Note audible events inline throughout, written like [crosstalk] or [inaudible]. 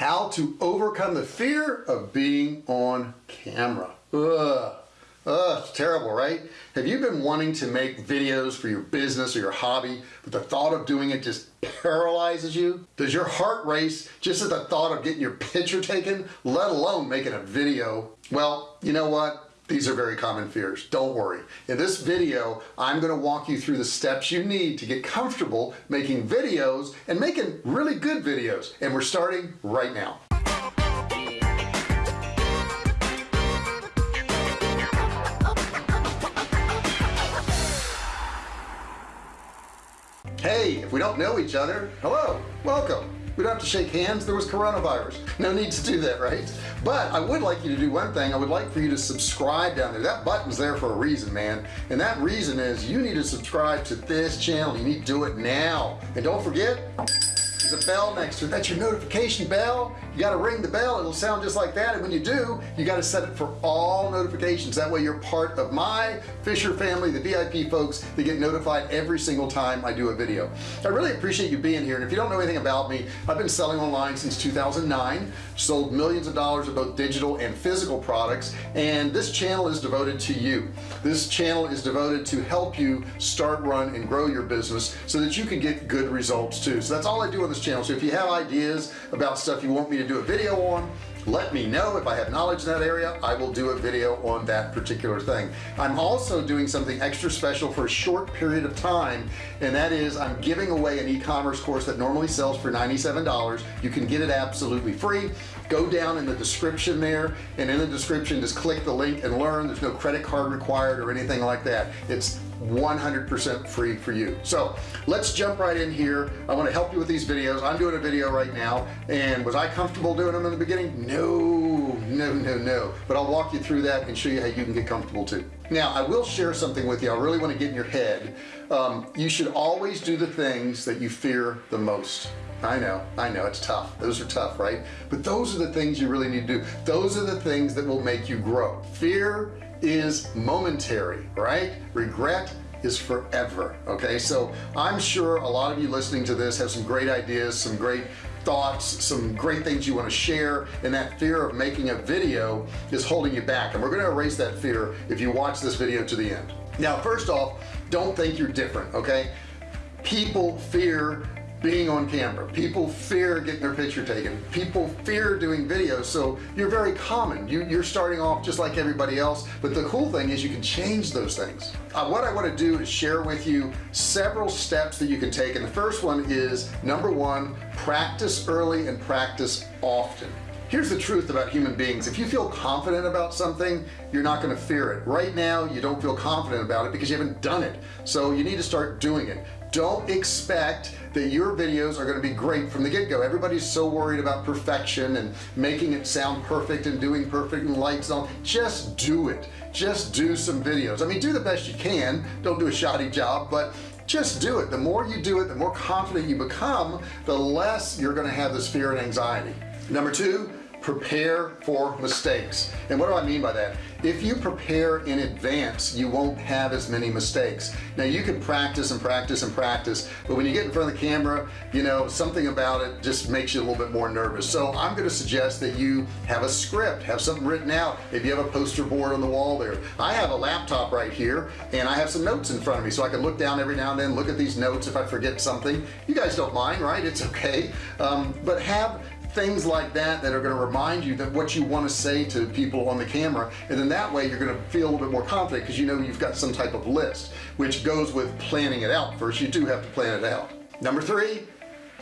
how to overcome the fear of being on camera. Ugh. Ugh, it's terrible right? Have you been wanting to make videos for your business or your hobby but the thought of doing it just paralyzes you? Does your heart race just at the thought of getting your picture taken let alone making a video? Well you know what these are very common fears. Don't worry. In this video I'm going to walk you through the steps you need to get comfortable making videos and making really good videos. And we're starting right now. Hey if we don't know each other hello welcome we don't have to shake hands. There was coronavirus. No need to do that right? But I would like you to do one thing. I would like for you to subscribe down there. That button's there for a reason man. And that reason is you need to subscribe to this channel. You need to do it now. And don't forget there's a bell next to it. That's your notification bell you got to ring the bell it'll sound just like that and when you do you got to set it for all notifications. That way you're part of my Fisher family the VIP folks that get notified every single time I do a video. I really appreciate you being here and if you don't know anything about me I've been selling online since 2009 sold millions of dollars of both digital and physical products and this channel is devoted to you. This channel is devoted to help you start run and grow your business so that you can get good results too. So that's all I do on this channel. So if you have ideas about stuff you want me to do a video on let me know. If I have knowledge in that area I will do a video on that particular thing. I'm also doing something extra special for a short period of time and that is I'm giving away an e-commerce course that normally sells for $97 you can get it absolutely free. Go down in the description there and in the description just click the link and learn. There's no credit card required or anything like that. It's 100% free for you. So let's jump right in here. I want to help you with these videos. I'm doing a video right now and was I comfortable doing them in the beginning? No no no no. But I'll walk you through that and show you how you can get comfortable too. Now I will share something with you. I really want to get in your head. Um, you should always do the things that you fear the most. I know I know it's tough. Those are tough right? But those are the things you really need to do. Those are the things that will make you grow. Fear is momentary right? Regret is forever okay? So I'm sure a lot of you listening to this have some great ideas some great thoughts some great things you want to share and that fear of making a video is holding you back. And we're going to erase that fear if you watch this video to the end. Now first off don't think you're different okay? People fear being on camera. People fear getting their picture taken. People fear doing videos. So you're very common. You, you're starting off just like everybody else. But the cool thing is you can change those things. Uh, what I want to do is share with you several steps that you can take. And the first one is number one practice early and practice often. Here's the truth about human beings. If you feel confident about something you're not going to fear it. Right now you don't feel confident about it because you haven't done it. So you need to start doing it don't expect that your videos are going to be great from the get-go. Everybody's so worried about perfection and making it sound perfect and doing perfect and lights on just do it. Just do some videos. I mean do the best you can. Don't do a shoddy job but just do it. The more you do it the more confident you become the less you're going to have this fear and anxiety. Number two prepare for mistakes. And what do I mean by that? If you prepare in advance you won't have as many mistakes. Now you can practice and practice and practice but when you get in front of the camera you know something about it just makes you a little bit more nervous. So I'm going to suggest that you have a script have something written out. If you have a poster board on the wall there. I have a laptop right here and I have some notes in front of me so I can look down every now and then look at these notes if I forget something. You guys don't mind right? It's okay. Um, but have things like that that are going to remind you that what you want to say to people on the camera and then that way you're going to feel a little bit more confident because you know you've got some type of list which goes with planning it out first. You do have to plan it out. Number three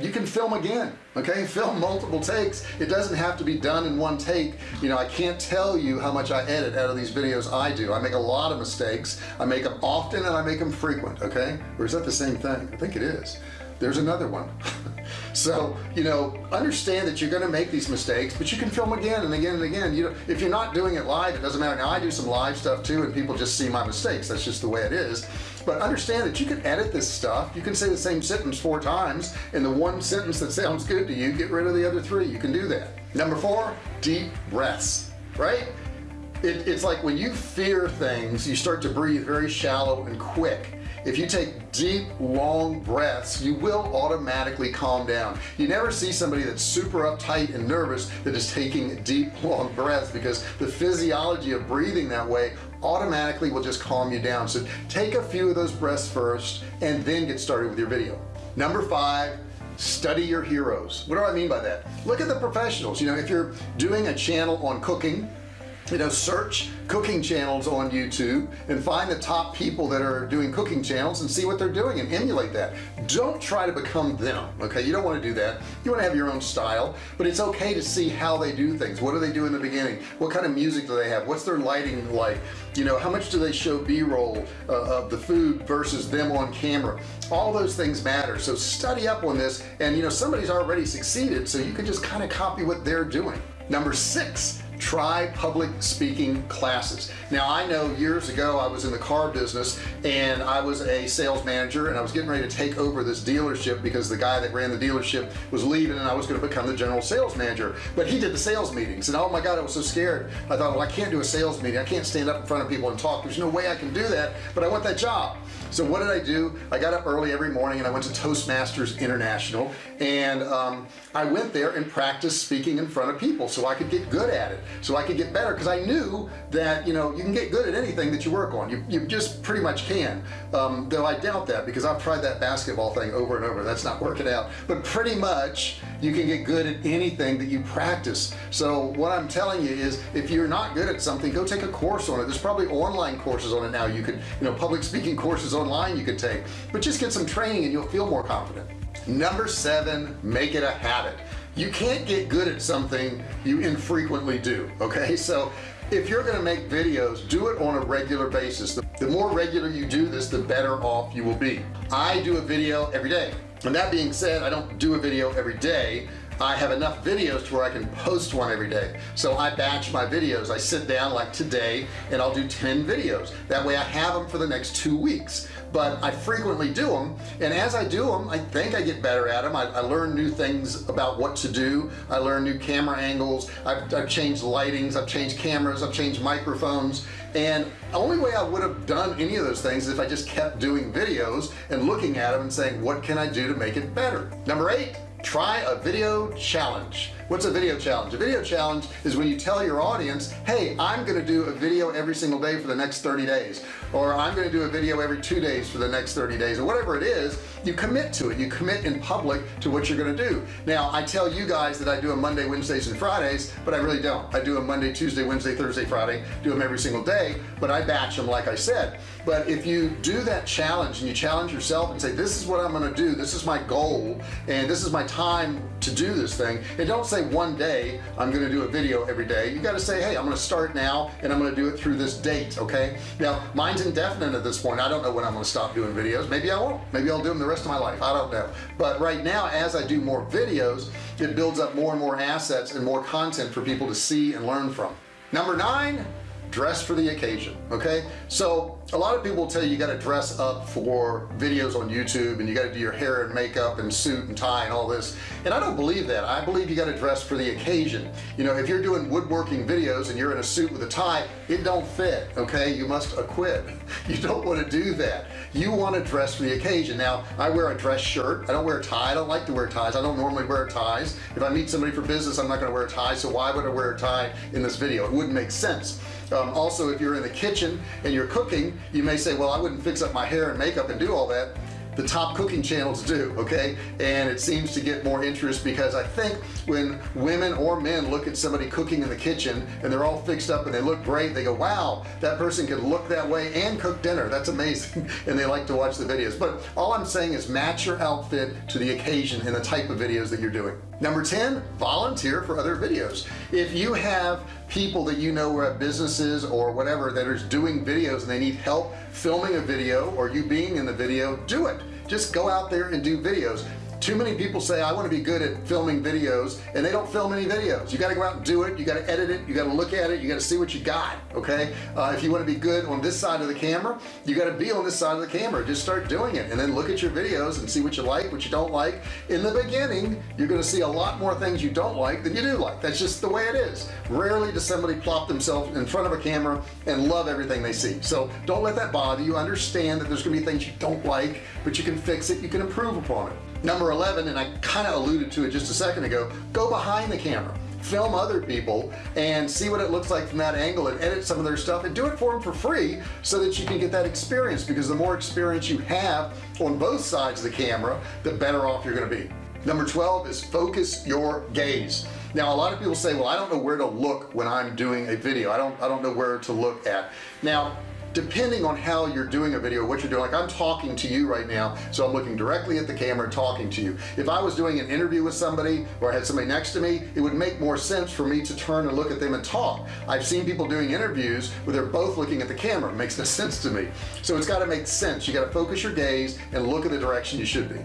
you can film again okay? [laughs] Film multiple takes. It doesn't have to be done in one take. You know I can't tell you how much I edit out of these videos I do. I make a lot of mistakes. I make them often and I make them frequent okay? Or is that the same thing? I think it is there's another one. [laughs] So you know understand that you're going to make these mistakes but you can film again and again and again. You know if you're not doing it live it doesn't matter. Now I do some live stuff too and people just see my mistakes. That's just the way it is. But understand that you can edit this stuff. You can say the same sentence four times and the one sentence that sounds good to you get rid of the other three. You can do that. Number four deep breaths right? It, it's like when you fear things you start to breathe very shallow and quick if you take deep long breaths you will automatically calm down. You never see somebody that's super uptight and nervous that is taking deep [laughs] long breaths because the physiology of breathing that way automatically will just calm you down. So take a few of those breaths first and then get started with your video. Number five study your heroes. What do I mean by that? Look at the professionals. You know if you're doing a channel on cooking you know search cooking channels on YouTube and find the top people that are doing cooking channels and see what they're doing and emulate that. Don't try to become them okay? You don't want to do that. You want to have your own style but it's okay to see how they do things. What do they do in the beginning? What kind of music do they have? What's their lighting like? You know how much do they show b-roll uh, of the food versus them on camera? All those things matter. So study up on this and you know somebody's already succeeded so you can just kind of copy what they're doing. Number six try public speaking classes. Now I know years ago I was in the car business and I was a sales manager and I was getting ready to take over this dealership because the guy that ran the dealership was leaving and I was going to become the general sales manager. But he did the sales meetings and oh my god I was so scared. I thought well I can't do a sales meeting. I can't stand up in front of people and talk. There's no way I can do that but I want that job so what did I do? I got up early every morning and I went to Toastmasters International. And um, I went there and practiced speaking in front of people so I could get good at it so I could get better because I knew that you know you can get good at anything that you work on. You, you just pretty much can. Um, though I doubt that because I've tried that basketball thing over and over. That's not working out. But pretty much you can get good at anything that you practice. So what I'm telling you is if you're not good at something go take a course on it. There's probably online courses on it now. You could you know public speaking courses online you could take but just get some training and you'll feel more confident. Number seven make it a habit. You can't get good at something you infrequently do okay? So if you're gonna make videos do it on a regular basis. The, the more regular you do this the better off you will be. I do a video every day. And that being said I don't do a video every day I have enough videos to where I can post one every day. So I batch my videos. I sit down like today and I'll do 10 videos. That way I have them for the next two weeks. But I frequently do them and as I do them I think I get better at them I, I learn new things about what to do. I learn new camera angles. I've, I've changed lightings. I've changed cameras. I've changed microphones. And the only way I would have done any of those things is if I just kept doing videos and looking at them and saying what can I do to make it better? Number eight try a video challenge what's a video challenge? A video challenge is when you tell your audience hey I'm gonna do a video every single day for the next 30 days or I'm gonna do a video every two days for the next 30 days or whatever it is you commit to it. You commit in public to what you're gonna do. Now I tell you guys that I do a Monday Wednesdays and Fridays but I really don't. I do a Monday Tuesday Wednesday Thursday Friday do them every single day but I batch them like I said. But if you do that challenge and you challenge yourself and say this is what I'm gonna do. This is my goal and this is my time to do this thing and don't say say one day I'm gonna do a video every day. You got to say hey I'm gonna start now and I'm gonna do it through this date okay? Now mine's indefinite at this point. I don't know when I'm gonna stop doing videos. Maybe I won't. Maybe I'll do them the rest of my life. I don't know. But right now as I do more videos it builds up more and more assets and more content for people to see and learn from. Number nine dress for the occasion okay? So a lot of people tell you you got to dress up for videos on YouTube and you got to do your hair and makeup and suit and tie and all this. And I don't believe that. I believe you got to dress for the occasion. You know if you're doing woodworking videos and you're in a suit with a tie it don't fit okay? You must acquit [laughs] you don't want to do that. You want to dress for the occasion. Now I wear a dress shirt. I don't wear a tie. I don't like to wear ties. I don't normally wear ties. If I meet somebody for business I'm not going to wear a tie so why would I wear a tie in this video? It wouldn't make sense um, also if you're in the kitchen and you're cooking you may say well I wouldn't fix up my hair and makeup and do all that. The top cooking channels do okay? And it seems to get more interest because I think when women or men look at somebody cooking in the kitchen and they're all fixed up and they look great they go wow that person can look that way and cook dinner. That's amazing. [laughs] And they like to watch the videos. But all I'm saying is match your outfit to the occasion and the type of videos that you're doing number 10 volunteer for other videos. If you have people that you know are at businesses or whatever that are doing videos and they need help filming a video or you being in the video do it. Just go out there and do videos too many people say I want to be good at filming videos and they don't film any videos. You got to go out and do it you got to edit it you got to look at it you got to see what you got okay? Uh, if you want to be good on this side of the camera you got to be on this side of the camera. Just start doing it and then look at your videos and see what you like what you don't like. In the beginning you're going to see a lot more things you don't like than you do like. That's just the way it is. Rarely does somebody plop themselves in front of a camera and love everything they see. So don't let that bother you. Understand that there's gonna be things you don't like but you can fix it you can improve upon it number 11 and I kind of alluded to it just a second ago go behind the camera film other people and see what it looks like from that angle and edit some of their stuff and do it for them for free so that you can get that experience because the more experience you have on both sides of the camera the better off you're going to be. Number 12 is focus your gaze. Now a lot of people say well I don't know where to look when I'm doing a video. I don't I don't know where to look at. Now depending on how you're doing a video what you're doing like I'm talking to you right now so I'm looking directly at the camera talking to you. If I was doing an interview with somebody or I had somebody next to me it would make more sense for me to turn and look at them and talk. I've seen people doing interviews where they're both looking at the camera. It makes no sense to me. So it's got to make sense. You got to focus your gaze and look at the direction you should be.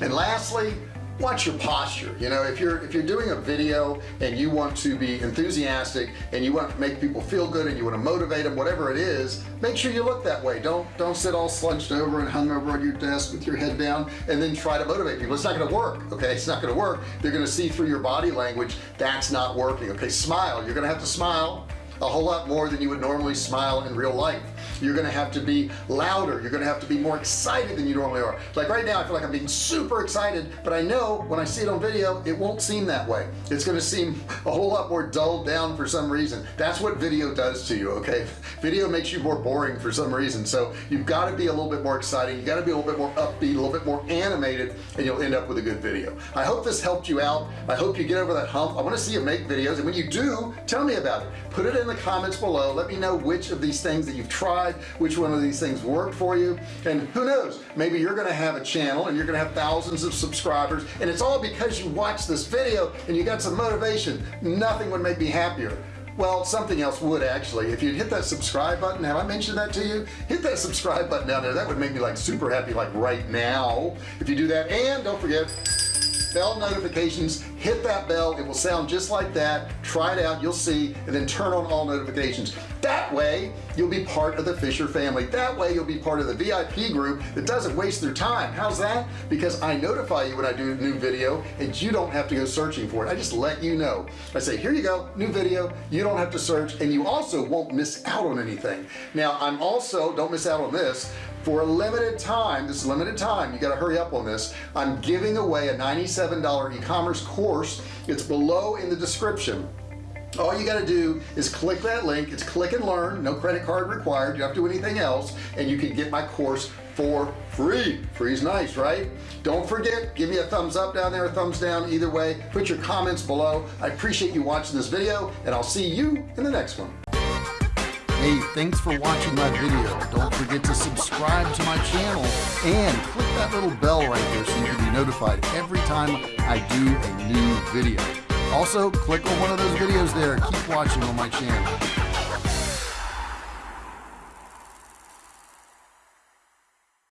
And lastly watch your posture you know? If you're if you're doing a video and you want to be enthusiastic and you want to make people feel good and you want to motivate them whatever it is make sure you look that way. Don't don't sit all slunched over and hung over on your desk with your head down and then try to motivate people. It's not going to work okay? It's not going to work. They're going to see through your body language that's not working okay? Smile. You're gonna have to smile a whole lot more than you would normally smile in real life you're gonna have to be louder. You're gonna have to be more excited than you normally are. Like right now I feel like I'm being super excited but I know when I see it on video it won't seem that way. It's gonna seem a whole lot more dulled down for some reason. That's what video does to you okay? Video makes you more boring for some reason. So you've got to be a little bit more exciting. You got to be a little bit more upbeat a little bit more animated and you'll end up with a good video. I hope this helped you out. I hope you get over that hump. I want to see you make videos. And when you do tell me about it. Put it in the comments below. Let me know which of these things that you've tried which one of these things worked for you. And who knows maybe you're gonna have a channel and you're gonna have thousands of subscribers and it's all because you watched this video and you got some motivation. Nothing would make me happier. Well something else would actually. If you hit that subscribe button have I mentioned that to you? Hit that subscribe button down there. That would make me like super happy like right now. If you do that and don't forget bell notifications hit that bell. It will sound just like that. Try it out. You'll see. And then turn on all notifications that way you'll be part of the Fisher family. That way you'll be part of the VIP group that doesn't waste their time. How's that? Because I notify you when I do a new video and you don't have to go searching for it. I just let you know. I say here you go new video. You don't have to search and you also won't miss out on anything. Now I'm also don't miss out on this for a limited time this is limited time you got to hurry up on this I'm giving away a $97 e-commerce course. It's below in the description all you got to do is click that link. It's click and learn. No credit card required. You don't have to do anything else. And you can get my course for free. Free's nice right? Don't forget give me a thumbs up down there a thumbs down. Either way put your comments below. I appreciate you watching this video and I'll see you in the next one. Hey, thanks for watching my video. Don't forget to subscribe to my channel and click that little bell right there so you can be notified every time I do a new video. Also, click on one of those videos there. Keep watching on my channel.